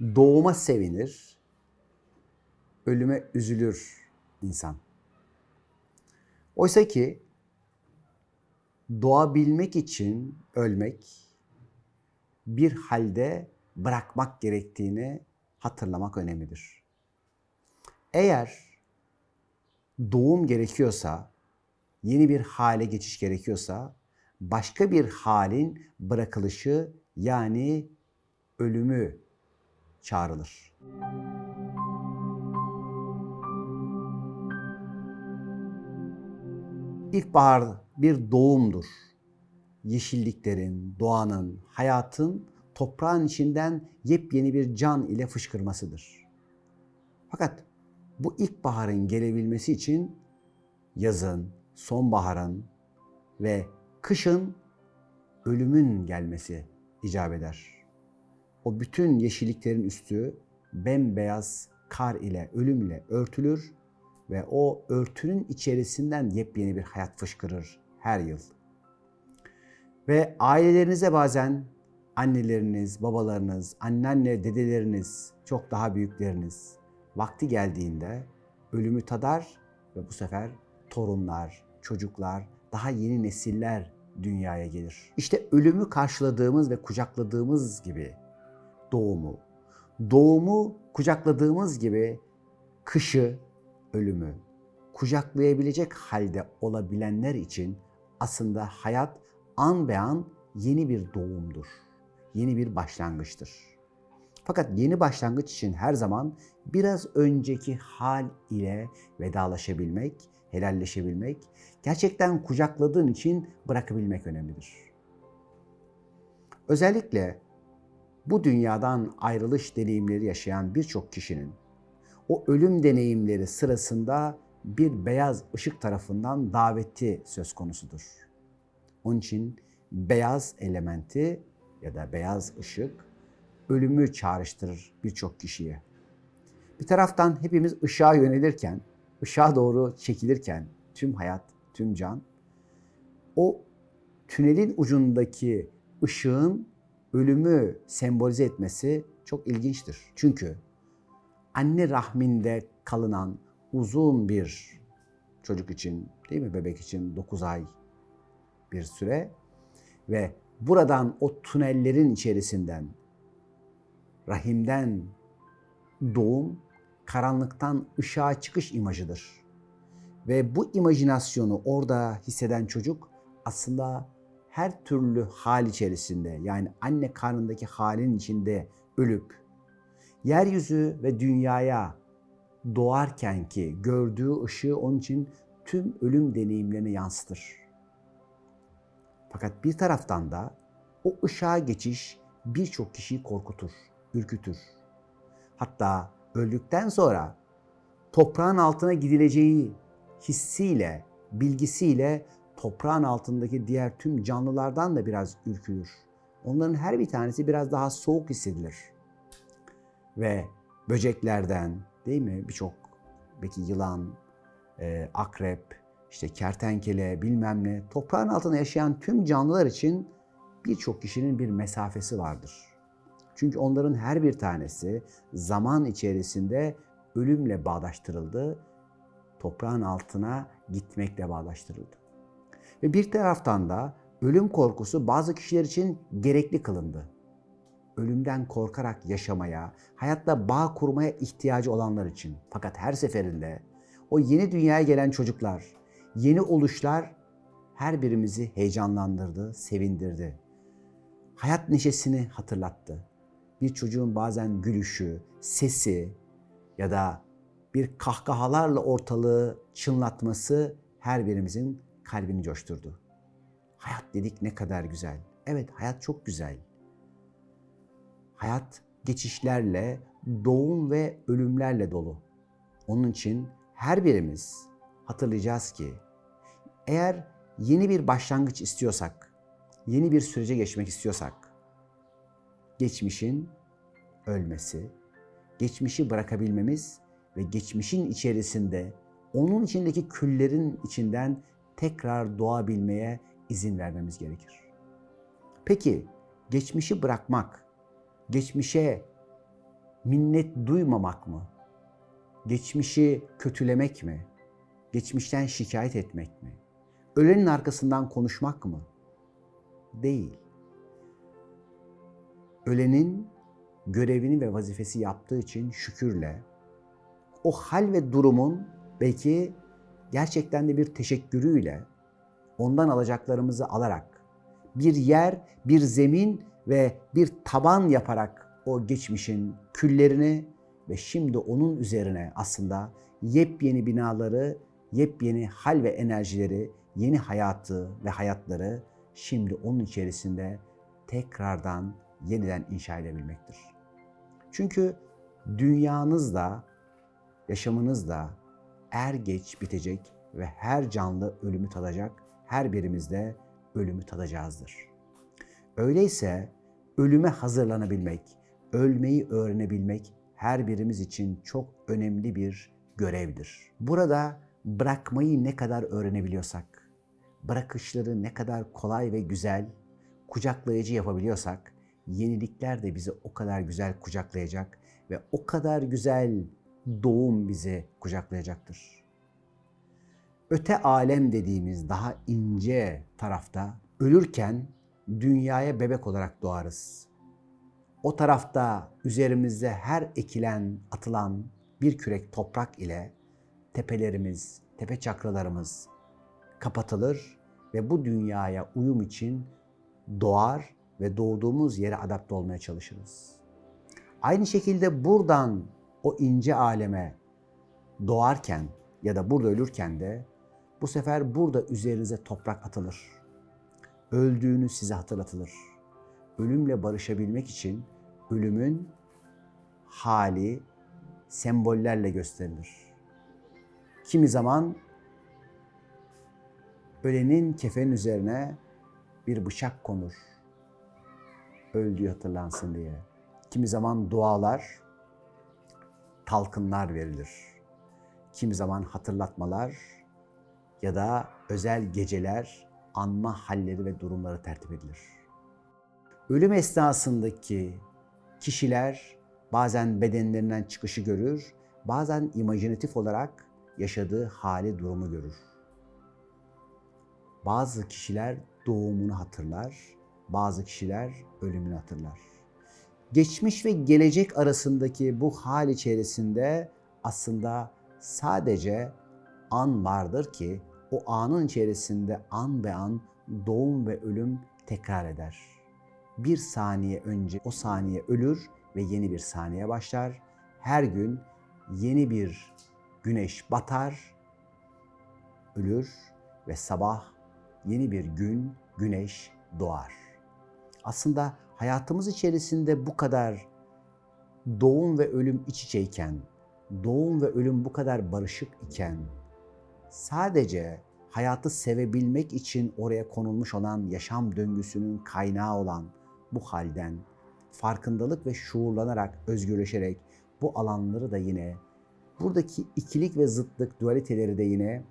Doğuma sevinir, ölüme üzülür insan. Oysa ki doğabilmek için ölmek, bir halde bırakmak gerektiğini hatırlamak önemlidir. Eğer doğum gerekiyorsa, yeni bir hale geçiş gerekiyorsa, başka bir halin bırakılışı yani ölümü çağrılır. İlkbahar bir doğumdur. Yeşilliklerin, doğanın, hayatın toprağın içinden yepyeni bir can ile fışkırmasıdır. Fakat bu ilkbaharın gelebilmesi için yazın, sonbaharın ve kışın ölümün gelmesi icap eder. O bütün yeşilliklerin üstü bembeyaz kar ile, ölüm ile örtülür ve o örtünün içerisinden yepyeni bir hayat fışkırır her yıl. Ve ailelerinize bazen anneleriniz, babalarınız, anneanne, dedeleriniz, çok daha büyükleriniz vakti geldiğinde ölümü tadar ve bu sefer torunlar, çocuklar, daha yeni nesiller dünyaya gelir. İşte ölümü karşıladığımız ve kucakladığımız gibi doğumu, doğumu kucakladığımız gibi kışı, ölümü kucaklayabilecek halde olabilenler için aslında hayat an be an yeni bir doğumdur. Yeni bir başlangıçtır. Fakat yeni başlangıç için her zaman biraz önceki hal ile vedalaşabilmek, helalleşebilmek, gerçekten kucakladığın için bırakabilmek önemlidir. Özellikle bu dünyadan ayrılış deneyimleri yaşayan birçok kişinin o ölüm deneyimleri sırasında bir beyaz ışık tarafından daveti söz konusudur. Onun için beyaz elementi ya da beyaz ışık ölümü çağrıştırır birçok kişiye. Bir taraftan hepimiz ışığa yönelirken, ışığa doğru çekilirken tüm hayat, tüm can o tünelin ucundaki ışığın ölümü sembolize etmesi çok ilginçtir. Çünkü anne rahminde kalınan uzun bir çocuk için değil mi bebek için 9 ay bir süre ve buradan o tünellerin içerisinden rahimden doğum karanlıktan ışığa çıkış imajıdır. Ve bu imajinasyonu orada hisseden çocuk aslında her türlü hal içerisinde yani anne karnındaki halin içinde ölüp yeryüzü ve dünyaya doğarken ki gördüğü ışığı onun için tüm ölüm deneyimlerine yansıtır. Fakat bir taraftan da o ışığa geçiş birçok kişiyi korkutur, ürkütür. Hatta öldükten sonra toprağın altına gidileceği hissiyle, bilgisiyle toprağın altındaki diğer tüm canlılardan da biraz ürkülür. Onların her bir tanesi biraz daha soğuk hissedilir. Ve böceklerden değil mi birçok belki yılan, e, akrep, işte kertenkele bilmem ne toprağın altında yaşayan tüm canlılar için birçok kişinin bir mesafesi vardır. Çünkü onların her bir tanesi zaman içerisinde ölümle bağdaştırıldı, toprağın altına gitmekle bağdaştırıldı. Ve bir taraftan da ölüm korkusu bazı kişiler için gerekli kılındı. Ölümden korkarak yaşamaya, hayatta bağ kurmaya ihtiyacı olanlar için. Fakat her seferinde o yeni dünyaya gelen çocuklar, yeni oluşlar her birimizi heyecanlandırdı, sevindirdi. Hayat neşesini hatırlattı. Bir çocuğun bazen gülüşü, sesi ya da bir kahkahalarla ortalığı çınlatması her birimizin kalbini coşturdu. Hayat dedik ne kadar güzel. Evet hayat çok güzel. Hayat geçişlerle, doğum ve ölümlerle dolu. Onun için her birimiz hatırlayacağız ki eğer yeni bir başlangıç istiyorsak, yeni bir sürece geçmek istiyorsak geçmişin ölmesi, geçmişi bırakabilmemiz ve geçmişin içerisinde onun içindeki küllerin içinden tekrar doğabilmeye izin vermemiz gerekir. Peki geçmişi bırakmak, geçmişe Minnet duymamak mı? Geçmişi kötülemek mi? Geçmişten şikayet etmek mi? Ölenin arkasından konuşmak mı? Değil. Ölenin görevini ve vazifesi yaptığı için şükürle o hal ve durumun belki gerçekten de bir teşekkürüyle ondan alacaklarımızı alarak bir yer, bir zemin ve bir taban yaparak o geçmişin küllerini ve şimdi onun üzerine aslında yepyeni binaları, yepyeni hal ve enerjileri, yeni hayatı ve hayatları şimdi onun içerisinde tekrardan yeniden inşa edebilmektir. Çünkü dünyanız da, yaşamınız da er geç bitecek ve her canlı ölümü tadacak, her birimiz de ölümü tadacağızdır. Öyleyse ölüme hazırlanabilmek, ölmeyi öğrenebilmek her birimiz için çok önemli bir görevdir. Burada bırakmayı ne kadar öğrenebiliyorsak, bırakışları ne kadar kolay ve güzel, kucaklayıcı yapabiliyorsak, yenilikler de bizi o kadar güzel kucaklayacak ve o kadar güzel doğum bizi kucaklayacaktır. Öte alem dediğimiz daha ince tarafta ölürken dünyaya bebek olarak doğarız. O tarafta üzerimizde her ekilen, atılan bir kürek toprak ile tepelerimiz, tepe çakralarımız kapatılır ve bu dünyaya uyum için doğar ve doğduğumuz yere adapte olmaya çalışırız. Aynı şekilde buradan o ince aleme doğarken ya da burada ölürken de bu sefer burada üzerinize toprak atılır. Öldüğünüz size hatırlatılır. Ölümle barışabilmek için ölümün hali sembollerle gösterilir. Kimi zaman ölenin kefenin üzerine bir bıçak konur. Öldüğü hatırlansın diye. Kimi zaman dualar, talkınlar verilir. Kimi zaman hatırlatmalar ya da özel geceler, anma halleri ve durumları tertip edilir. Ölüm esnasındaki kişiler bazen bedenlerinden çıkışı görür, bazen imajinatif olarak yaşadığı hali, durumu görür. Bazı kişiler doğumunu hatırlar, bazı kişiler ölümünü hatırlar. Geçmiş ve gelecek arasındaki bu hal içerisinde aslında sadece an vardır ki o anın içerisinde an be an doğum ve ölüm tekrar eder. Bir saniye önce o saniye ölür ve yeni bir saniye başlar. Her gün yeni bir güneş batar, ölür ve sabah yeni bir gün, güneş doğar. Aslında hayatımız içerisinde bu kadar doğum ve ölüm iç içeyken, doğum ve ölüm bu kadar barışık iken, sadece hayatı sevebilmek için oraya konulmuş olan yaşam döngüsünün kaynağı olan bu halden farkındalık ve şuurlanarak, özgürleşerek bu alanları da yine buradaki ikilik ve zıtlık, dualiteleri de yine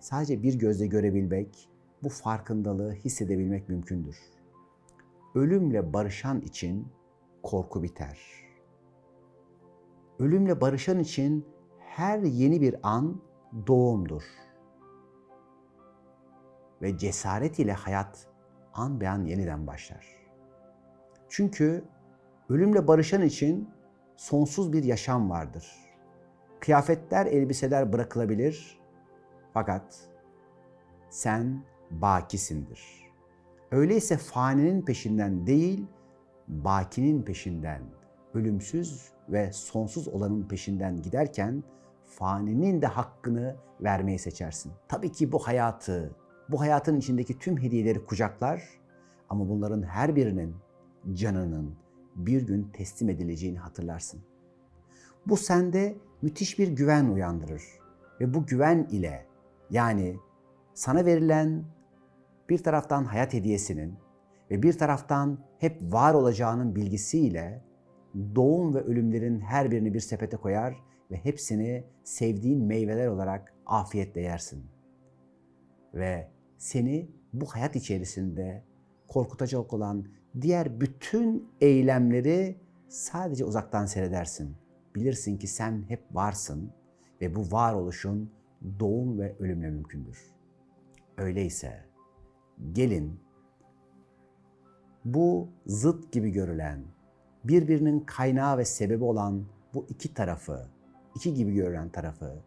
sadece bir gözle görebilmek, bu farkındalığı hissedebilmek mümkündür. Ölümle barışan için korku biter. Ölümle barışan için her yeni bir an doğumdur. Ve cesaret ile hayat an be an yeniden başlar. Çünkü ölümle barışan için sonsuz bir yaşam vardır. Kıyafetler, elbiseler bırakılabilir fakat sen bakisindir. Öyleyse faninin peşinden değil, bakinin peşinden, ölümsüz ve sonsuz olanın peşinden giderken faninin de hakkını vermeyi seçersin. Tabii ki bu hayatı, bu hayatın içindeki tüm hediyeleri kucaklar ama bunların her birinin canının bir gün teslim edileceğini hatırlarsın. Bu sende müthiş bir güven uyandırır ve bu güven ile yani sana verilen bir taraftan hayat hediyesinin ve bir taraftan hep var olacağının bilgisiyle doğum ve ölümlerin her birini bir sepete koyar ve hepsini sevdiğin meyveler olarak afiyetle yersin. Ve seni bu hayat içerisinde korkutacak olan diğer bütün eylemleri sadece uzaktan seyredersin. Bilirsin ki sen hep varsın ve bu varoluşun doğum ve ölümle mümkündür. Öyleyse gelin bu zıt gibi görülen, birbirinin kaynağı ve sebebi olan bu iki tarafı, iki gibi görülen tarafı,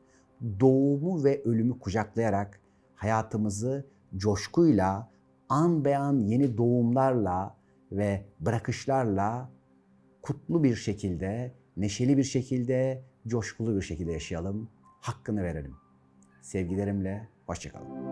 doğumu ve ölümü kucaklayarak hayatımızı coşkuyla, an be an yeni doğumlarla ve bırakışlarla kutlu bir şekilde, neşeli bir şekilde, coşkulu bir şekilde yaşayalım. Hakkını verelim. Sevgilerimle, hoşçakalın.